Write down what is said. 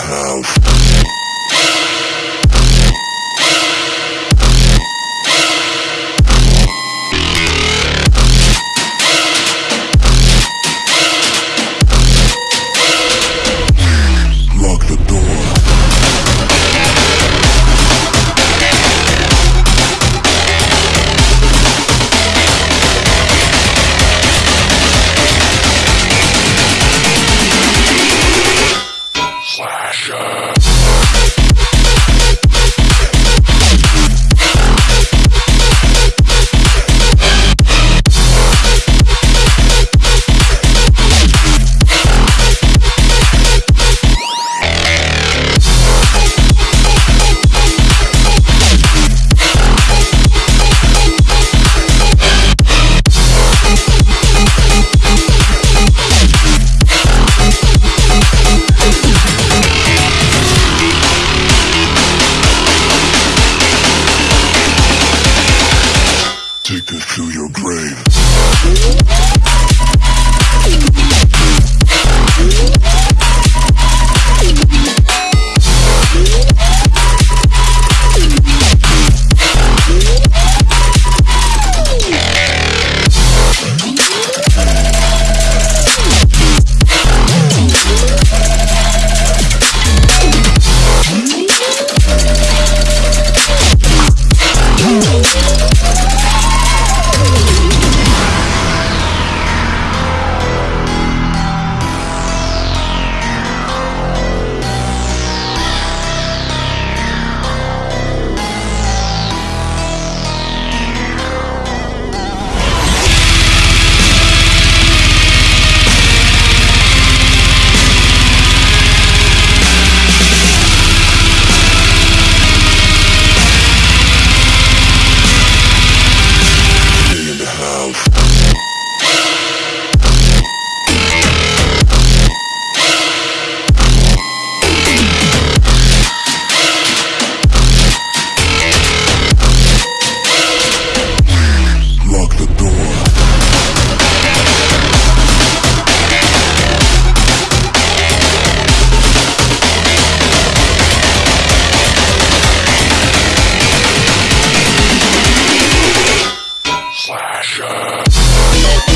house. to your grave. Yeah.